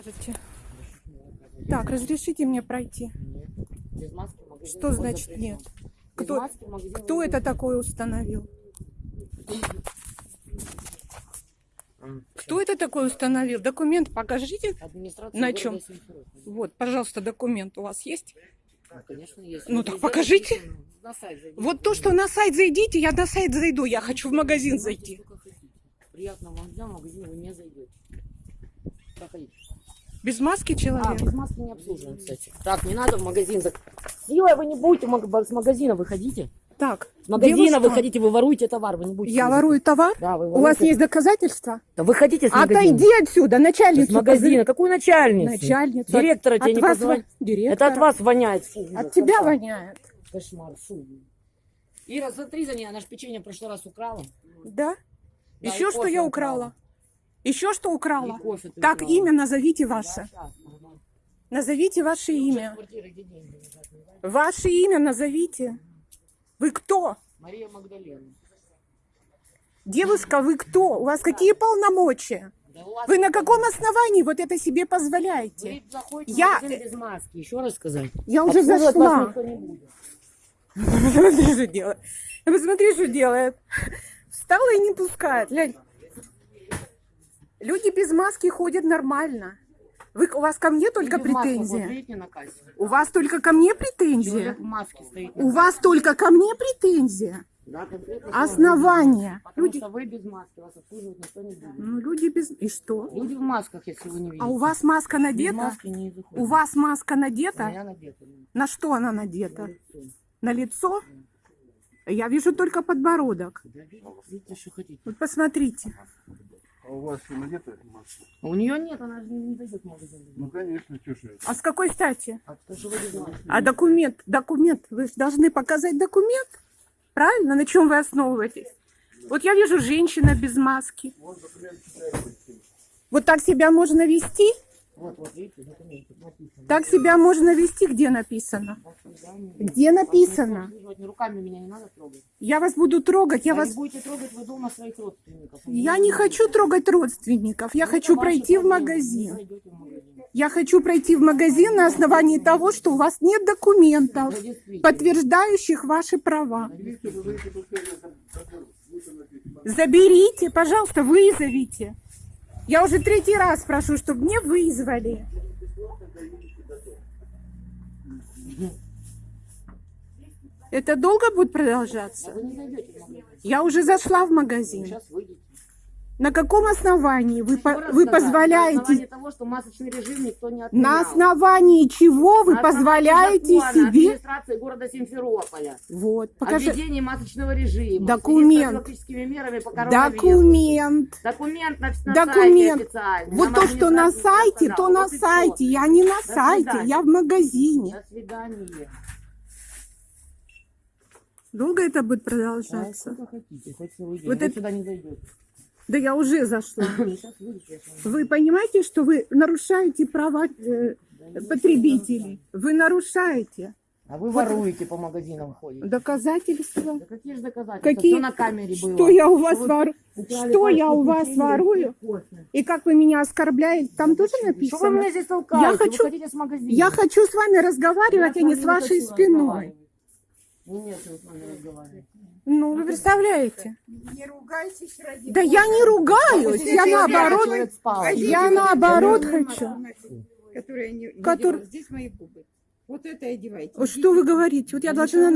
Скажите. Так, разрешите мне пройти. Что значит нет? Кто, кто это такое установил? Кто это такое установил? Документ покажите. На чем? Вот, пожалуйста, документ у вас есть? Ну, конечно, есть. Ну, так покажите. На сайт зайдите. Вот то, что на сайт зайдите, я на сайт зайду. Я хочу в магазин зайти. Приятного вам дня, в магазин вы не зайдете. Проходите. Без маски А, человек? без маски не обслуживаем, кстати. Так, не надо в магазин. Силой вы не будете с магазина выходите. Так, С магазина девушка, выходите, вы воруете товар, вы не будете. я ворую товар? Да, вы У вас воруете. есть доказательства? Да выходите с магазина. Отойди отсюда, С начальницу. магазина. Какую начальницу? Начальницу. Директора От тебе не вас позвонит. во- Директора. Это от вас воняет. Фу, ужас, От тебя кошмар. воняет. Кошмар, фу. Ира, смотри за ней, она же печенье в прошлый раз украла. Да? Да, Еще что я украла. украла? Еще что украла? Кофе Так, украла. имя назовите ваше. Назовите ваше имя. Ваше имя назовите. Вы кто? Мария Магдалена. Девушка, вы кто? У вас какие полномочия? Да у вас Вы на каком основании вот это себе позволяете? Вы Я- без маски. Еще раз сказать. Я уже зашла. Посмотри, что делает. Посмотри, что делает. Встала и не пускает. Глянь. Люди без маски ходят нормально. Вы, у вас ко мне только вот претензия? на кассе? У вас только ко мне претензия? На У вас только ко мне претензия? Да, конкретно Основания. Потому Люди, что вы без маски, вас обслуживать никто не будет. ну, люди без... И что? Люди в масках, если вы не видите. А у вас маска без надета? маски не. У вас маска У надета? меня надета. На что она На надета? лицо. На лицо? Я вижу только подбородок. Да, видите, что хотите. Вот посмотрите. А у вас что, надета маска? А У нее нет, она же не зайдет в магазин. Ну, конечно, что это. А с какой стати? А. А документ, документ, вы же должны показать документ. Правильно? На чем вы основываетесь? Вот я вижу женщина без маски. Вот так себя можно вести? Вот, вот, видите, документ написано. Так себя можно вести, где написано? Где написано? руками меня не надо трогать. Я вас буду трогать, я а вас... будете трогать вы дома своих родственников. Я не хочу трогать родственников, я Ну, хочу пройти в магазин. Я хочу пройти в магазин на основании того, что у вас нет документов, подтверждающих ваши права. Заберите, пожалуйста, вызовите. Я уже третий раз прошу, чтобы мне вызвали. Это долго будет продолжаться? Я уже зашла в магазин. На каком основании вы, по- вы сказать, На позволяете... основании того, что масочный режим никто не отменял. На основании чего вы На позволяете закона себе... администрации города Симферополя. Вот, О покажи. введении масочного режима. Документ. мерами по. Документ. Документ на, на Документ. сайте. Вот то, что на сайте, то на Вот сайте. Я не на До сайте, свидания. я в магазине. До свидания. Долго это будет А, продолжаться? сколько хотите, хоть целый день. Вот это- сюда не. Да я уже зашла. Вами. Вы понимаете, что вы нарушаете права э, потребителей? Вы нарушаете А вы воруете по магазинам ходите. доказательства. Да какие же доказательства? Какие? Всё на камере было. Что я у вас Вы ворую? Что я у вас ворую? и как вы меня оскорбляете? Там тоже Что вы написано. меня здесь толкаете? Я хочу- Вы хотите с магазина? Я хочу с вами разговаривать, а Я не с вашей спиной. Ну, нет. Ну, вы представляете? Не ругайтесь ради Да я не ругаюсь, я наоборот, я наоборот хочу. Которые не, не Который- делают. Здесь мои губы. Вот это одевайте. Вот Что вы говорите? Вот я должна...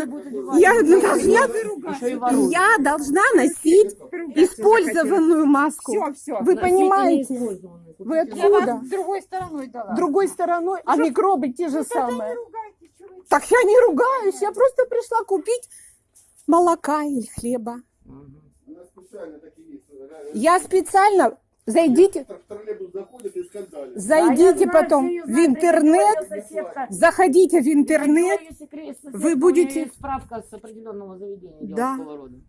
Я должна... И. Я должна носить использованную маску. Все, все. Вы понимаете? Вы откуда? другой стороной дала. Другой стороной, а микробы те же самые. Так я не ругаюсь, я просто пришла купить молока или хлеба. Я специально... Зайдите. А зайдите знаю, потом её в знаю, интернет, заходите в интернет, знаю вы будете- справка с определенного заведения Да.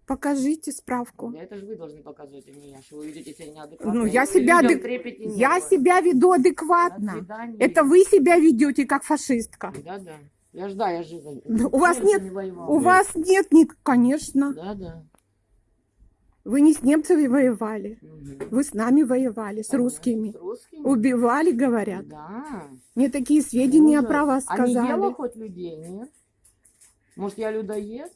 покажите справку. Это же вы должны показывать, а не я, что вы ведете себя неадекватно. Ну, я себя, адек- я себя веду адекватно. Это вы себя ведете как фашистка. Да, да. Я ж, да, я же... Да, у вас нет- не воевал. У вас нет, ни... конечно. Да, да. Вы не с немцами воевали, Мгм. вы с нами воевали, с русскими. С русскими? Убивали, говорят. Да. Мне такие сведения Ужас. про вас А не ела сказали. хоть людей, нет? Может, я людоед?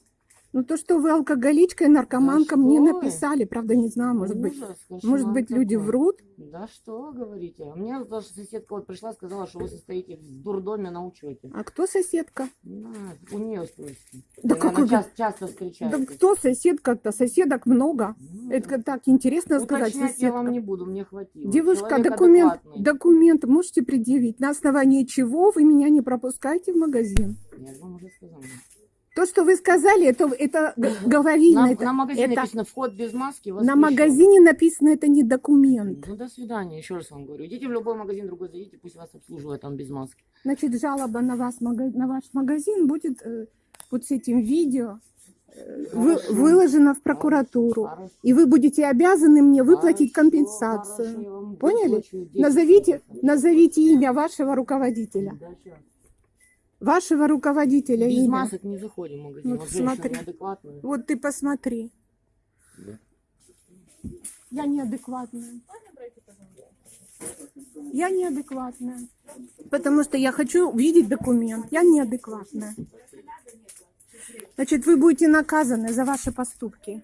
Ну то, что вы алкоголичка и наркоманка, Да мне что вы? написали, правда, не знаю, может быть. Ужас, Может кошмар быть, люди врут? Да что вы говорите? А Мне даже соседка вот пришла, сказала, что вы состоите в дурдоме на учете. А кто соседка? Да, у нее спросите. Да наверное, вы- часто, часто Да встречаетесь. кто соседка-то? Соседок много. Ну, Это так интересно сказать, Уточнять я вам соседка. не буду, мне хватило. Девушка, Человек документ, адекватный. документ можете предъявить, на основании чего вы меня не пропускаете в магазин? Я же вам уже сказала. То, что вы сказали, это, это г- говорильно. На, это- на магазине это- написано вход без маски. на воспрещен». магазине написано, это не документ. Ну, до свидания, еще раз вам говорю. Идите в любой магазин другой, зайдите, пусть вас обслуживают там без маски. Значит, жалоба на, вас, на ваш магазин будет э, вот с этим видео э, вы- Хорошо. выложено в прокуратуру. Хорошо. И вы будете обязаны мне выплатить Хорошо, компенсацию. хорошо, Поняли? выплачу 10 Назовите, назовите имя вашего руководителя. Вашего руководителя Без имя. масок не заходим в магазин. Вот смотри. Вот ты посмотри. Да. Я неадекватная. Я неадекватная. Потому что я хочу видеть документ. Я неадекватная. Значит, вы будете наказаны за ваши поступки.